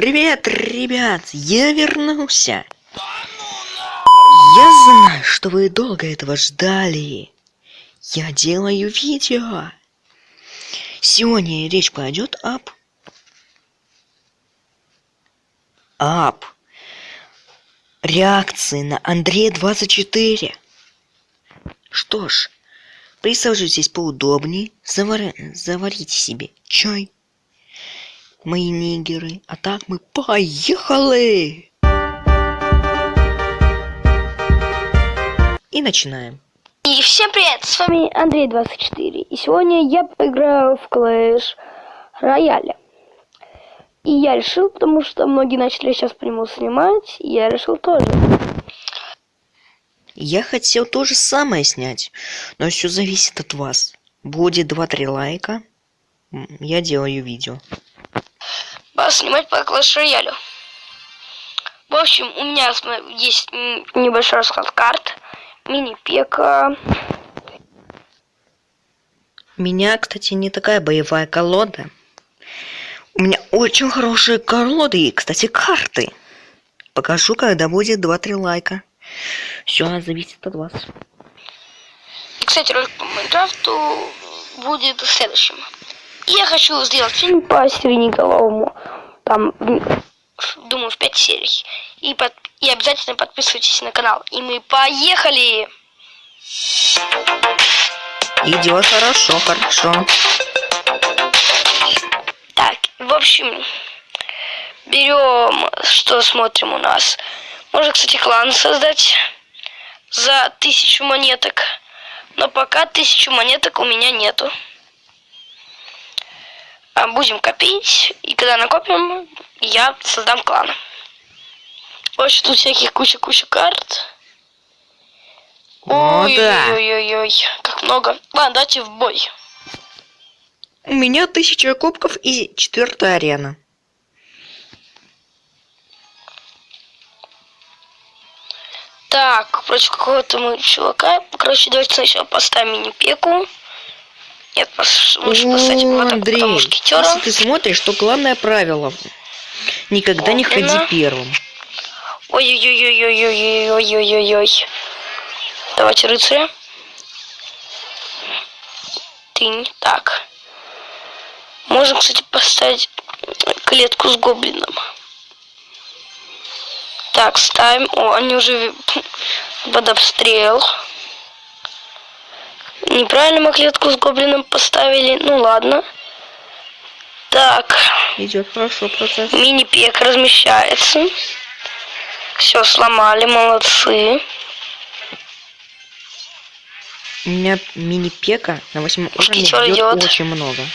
Привет, ребят, я вернулся. Я знаю, что вы долго этого ждали. Я делаю видео. Сегодня речь пойдет об... Об реакции на Андрея 24. Что ж, присаживайтесь поудобнее, завар... заварите себе чай мои нигеры. А так мы поехали! И начинаем. И всем привет, с вами Андрей24. И сегодня я поиграю в Clash Royale. И я решил, потому что многие начали сейчас по нему снимать, и я решил тоже. Я хотел то же самое снять, но все зависит от вас. Будет 2-3 лайка, я делаю видео снимать по Clash Royale. В общем, у меня есть небольшой расклад карт. Мини-пека. У меня, кстати, не такая боевая колода. У меня очень хорошие колоды и, кстати, карты. Покажу, когда будет 2-3 лайка. Все зависит от вас. И, кстати, ролик по Майнкрафту будет следующим. Я хочу сделать фильм по Сиреноголовому там, думаю, в 5 серий. И, под, и обязательно подписывайтесь на канал. И мы поехали! Идет хорошо, хорошо. Так, в общем, берем, что смотрим у нас. Можно, кстати, клан создать за тысячу монеток. Но пока тысячу монеток у меня нету. Будем копить, и когда накопим, я создам клан. В общем, тут всяких куча-куча карт. Ой-ой-ой-ой, как много. Ладно, давайте в бой. У меня тысяча кубков и четвертая арена. Так, против какого-то мы чувака. Короче, давайте сначала поставим мини-пеку. Нет, лучше поставить О, Андрей, если ты смотришь, то главное правило. Никогда не ходи первым. Ой-ой-ой-ой-ой-ой-ой-ой-ой-ой. Давайте рыцаря. Тынь. Так. Можем, кстати, поставить клетку с гоблином. Так, ставим. О, они уже под обстрел. Неправильно мы клетку с гоблином поставили. Ну ладно. Так. Идет хорошо процесс. Мини-пек размещается. Все сломали, молодцы. У меня мини-пека на восьмом уровне идет, идет очень много.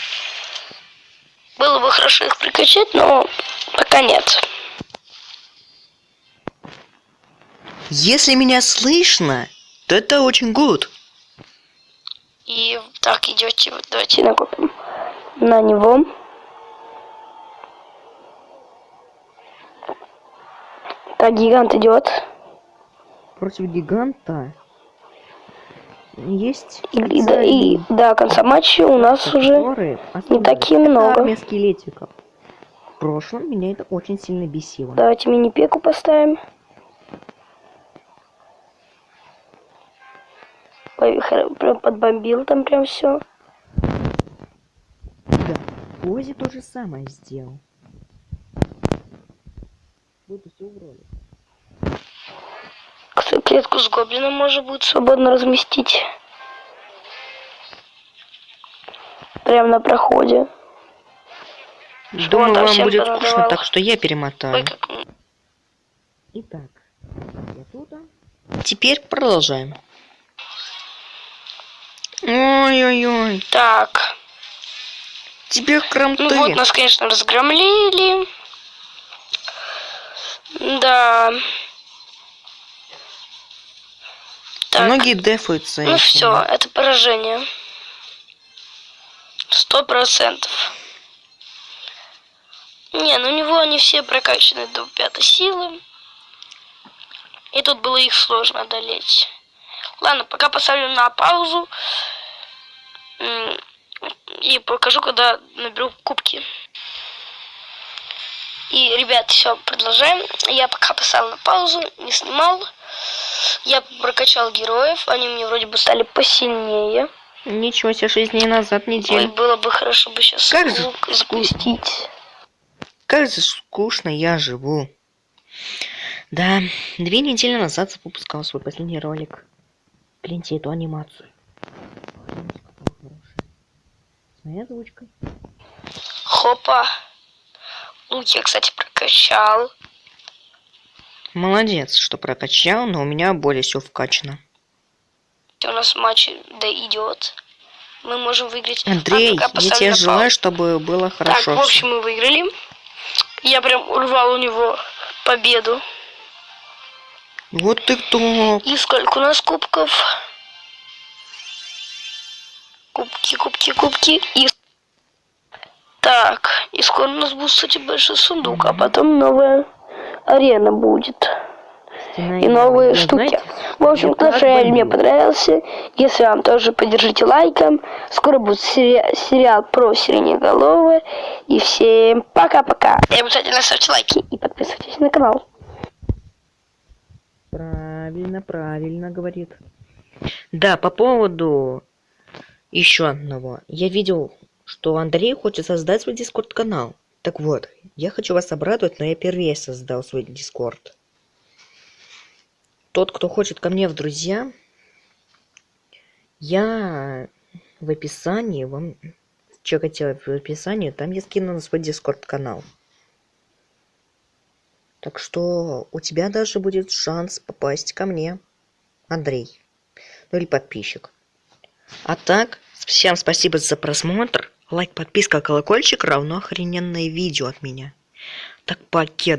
Было бы хорошо их прикачать, но пока нет. Если меня слышно, то это очень good. И так, идете, вот давайте накопим на него. Так, гигант идет. Против гиганта есть и, да, и да, конца матча у нас уже не такие много. Армия скелетиков. В прошлом меня это очень сильно бесило. Давайте мини-пеку поставим. Прям подбомбил там прям все. Да, Ози то же самое сделал. Буду все в Клетку с гоблином можно будет свободно разместить. Прям на проходе. Думаю, вам будет скучно, так что я перемотаю. Ой, как... Итак, я тут. Теперь продолжаем. Ой-ой-ой. Так. Тебе крамты. Ну вот, нас, конечно, разгромлили. Да. Так. Многие дефаются. Ну все, это поражение. Сто процентов. Не, ну у него они все прокачаны до пятой силы. И тут было их сложно одолеть. Ладно, пока поставлю на паузу. И покажу, когда наберу кубки. И, ребят, все, продолжаем. Я пока поставил на паузу, не снимал. Я прокачал героев, они мне вроде бы стали посильнее. Ничего себе, 6 дней назад, Ой, неделю. было бы хорошо бы сейчас Как же звук запустить. Как же скучно я живу. Да, две недели назад выпускал свой последний ролик. Гляньте эту анимацию. С моей озвучкой. Хопа. Лук я, кстати, прокачал. Молодец, что прокачал, но у меня более все вкачано. У нас матч да идет. Мы можем выиграть. А, Андрей, пока я тебе желаю, чтобы было хорошо. Так, в общем, мы выиграли. Я прям урвал у него победу. Вот ты кто? И сколько у нас кубков? Кубки, кубки, кубки. И... Так, и скоро у нас будет, кстати, большой сундук, а потом новая арена будет. И новые штуки. В общем, Clash Royale мне понравился. Если вам тоже, поддержите лайком. Скоро будет сери- сериал про Сиреноголового. И всем пока-пока. И обязательно ставьте лайки и подписывайтесь на канал. Правильно, правильно говорит. Да, по поводу еще одного. Я видел, что Андрей хочет создать свой дискорд-канал. Так вот, я хочу вас обрадовать, но я первее создал свой дискорд. Тот, кто хочет ко мне в друзья, я в описании вам чекайте в описании, там я скину на свой дискорд-канал. Так что у тебя даже будет шанс попасть ко мне, Андрей. Ну или подписчик. А так, всем спасибо за просмотр. Лайк, подписка, колокольчик равно охрененное видео от меня. Так, покеда.